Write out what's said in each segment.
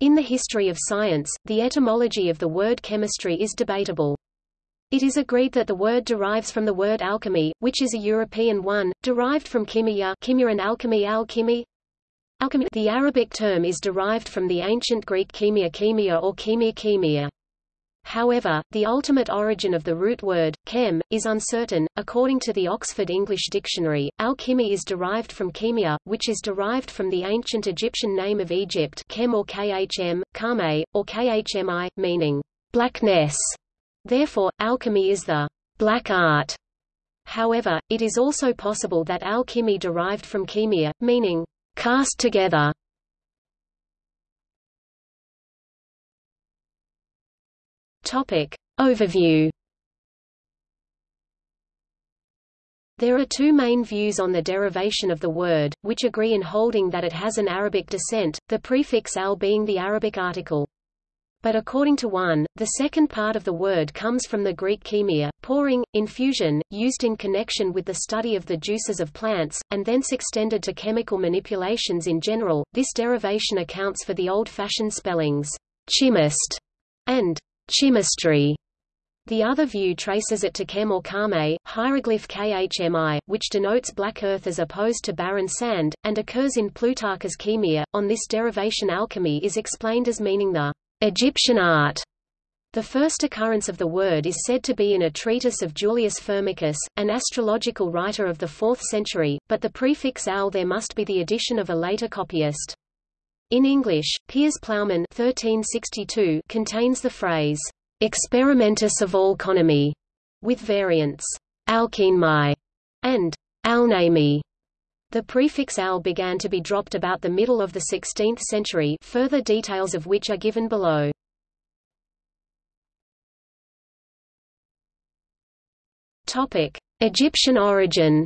In the history of science, the etymology of the word chemistry is debatable. It is agreed that the word derives from the word alchemy, which is a European one, derived from chimia, chimia and alchemy alchemy. Alchemy. The Arabic term is derived from the ancient Greek chemia chemia or chemia chemia. However, the ultimate origin of the root word, chem, is uncertain. According to the Oxford English Dictionary, alchemy is derived from chemia, which is derived from the ancient Egyptian name of Egypt chem or khm, kame, or khmi, meaning blackness. Therefore, alchemy is the black art. However, it is also possible that alchemy derived from chemia, meaning cast together. Topic. Overview There are two main views on the derivation of the word, which agree in holding that it has an Arabic descent, the prefix al being the Arabic article. But according to one, the second part of the word comes from the Greek chemia, pouring, infusion, used in connection with the study of the juices of plants, and thence extended to chemical manipulations in general. This derivation accounts for the old-fashioned spellings, chemist and chemistry. The other view traces it to chem or kame, hieroglyph khmi, which denotes black earth as opposed to barren sand, and occurs in Plutarch's Chemia. On this derivation alchemy is explained as meaning the Egyptian art. The first occurrence of the word is said to be in a treatise of Julius Firmicus, an astrological writer of the 4th century, but the prefix al there must be the addition of a later copyist. In English, Piers Plowman 1362 contains the phrase, experimentus of alchonomy, with variants, alkemai and alnami. The prefix al began to be dropped about the middle of the 16th century further details of which are given below. Egyptian origin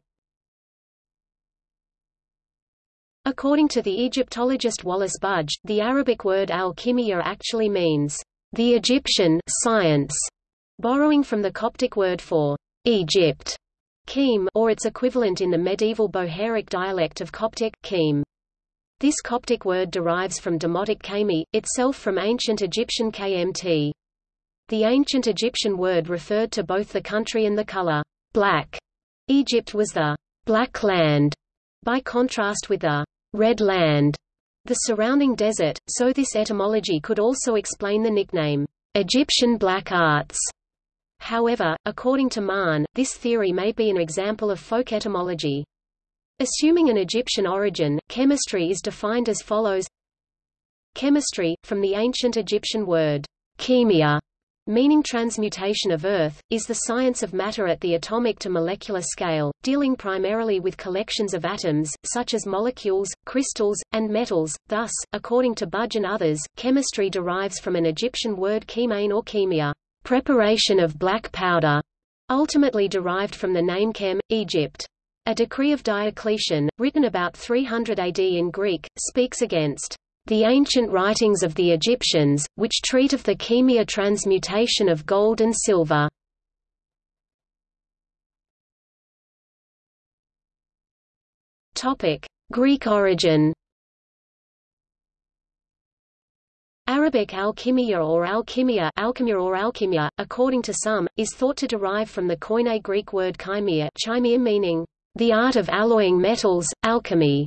According to the Egyptologist Wallis Budge, the Arabic word al-kimiyya actually means the Egyptian science, borrowing from the Coptic word for Egypt, Khem or its equivalent in the medieval Bohairic dialect of Coptic, Khem. This Coptic word derives from Demotic kami, itself from ancient Egyptian kmt. The ancient Egyptian word referred to both the country and the color, black. Egypt was the black land, by contrast with the red land, the surrounding desert, so this etymology could also explain the nickname, Egyptian black arts. However, according to Mahn, this theory may be an example of folk etymology. Assuming an Egyptian origin, chemistry is defined as follows Chemistry, from the ancient Egyptian word, chemia, meaning transmutation of earth, is the science of matter at the atomic to molecular scale, dealing primarily with collections of atoms, such as molecules, crystals, and metals. Thus, according to Budge and others, chemistry derives from an Egyptian word chemane or chemia preparation of black powder, ultimately derived from the name Chem, Egypt. A decree of Diocletian, written about 300 AD in Greek, speaks against the ancient writings of the Egyptians, which treat of the chemia transmutation of gold and silver. Greek origin Arabic alchimia or alchimia, alchemia or alchemia, according to some, is thought to derive from the Koine Greek word chimia, chimia meaning the art of alloying metals, alchemy.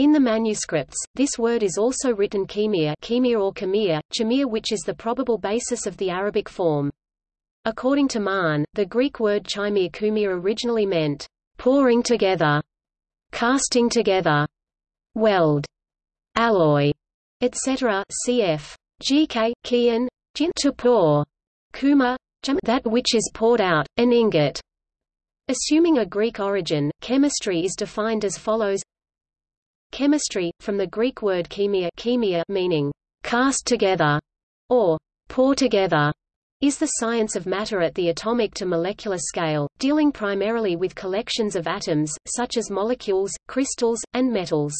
In the manuscripts, this word is also written chemia, chemia or chemia, chemia which is the probable basis of the Arabic form. According to Mahn, the Greek word chimia kumia originally meant pouring together, casting together, weld, alloy, etc. Cf. GK, Kian, Jin to pour, Kuma, that which is poured out, an ingot. Assuming a Greek origin, chemistry is defined as follows Chemistry, from the Greek word chemia, chemia meaning cast together, or pour together, is the science of matter at the atomic to molecular scale, dealing primarily with collections of atoms, such as molecules, crystals, and metals.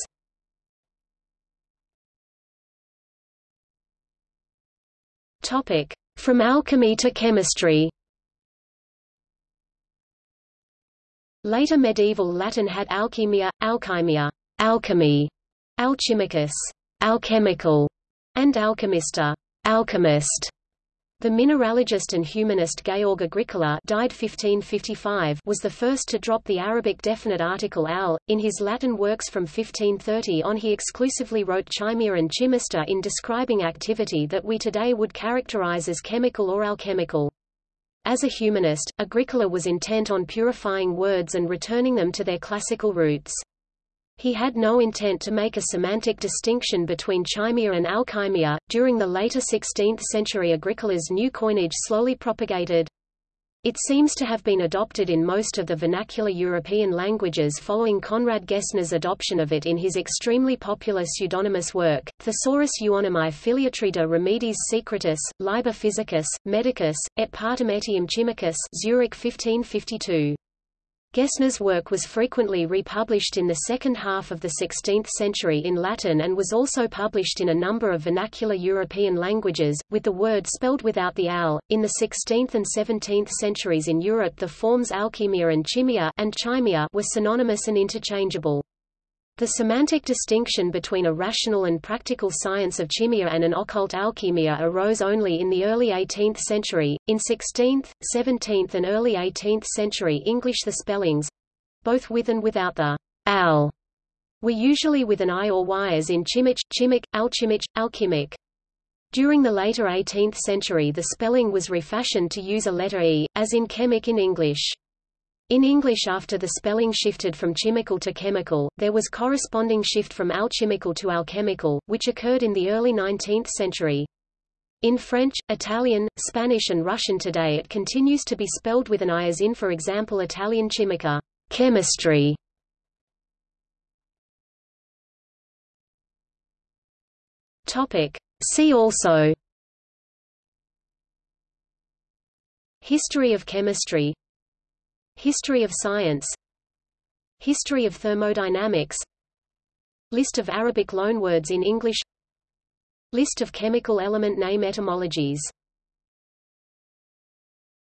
From alchemy to chemistry. Later medieval Latin had alchemia, alchymia, alchemy, alchimicus, alchemical, and alchemista, alchemist. The mineralogist and humanist Georg Agricola died 1555 was the first to drop the Arabic definite article al. In his Latin works from 1530 on he exclusively wrote chimia and chimista in describing activity that we today would characterize as chemical or alchemical. As a humanist, Agricola was intent on purifying words and returning them to their classical roots. He had no intent to make a semantic distinction between chimia and alchymia. During the later 16th century, Agricola's new coinage slowly propagated. It seems to have been adopted in most of the vernacular European languages following Conrad Gessner's adoption of it in his extremely popular pseudonymous work, Thesaurus Euonymi Filiatrida Remedis Secretus, Liber Physicus, Medicus, et Partem Etiam Chimicus Zurich 1552. Gessner's work was frequently republished in the second half of the 16th century in Latin and was also published in a number of vernacular European languages, with the word spelled without the al. In the 16th and 17th centuries in Europe the forms alchemia and chimia, and chimia were synonymous and interchangeable. The semantic distinction between a rational and practical science of chimia and an occult alchemia arose only in the early 18th century. In 16th, 17th and early 18th century English the spellings—both with and without the al were usually with an i or y as in chimich, chimic, alchimich, alchemic. During the later 18th century the spelling was refashioned to use a letter e, as in chemic in English. In English after the spelling shifted from chimical to chemical, there was corresponding shift from alchemical to alchemical, which occurred in the early 19th century. In French, Italian, Spanish and Russian today it continues to be spelled with an I as in for example Italian chimica chemistry. See also History of chemistry History of science. History of thermodynamics. List of Arabic loanwords in English. List of chemical element name etymologies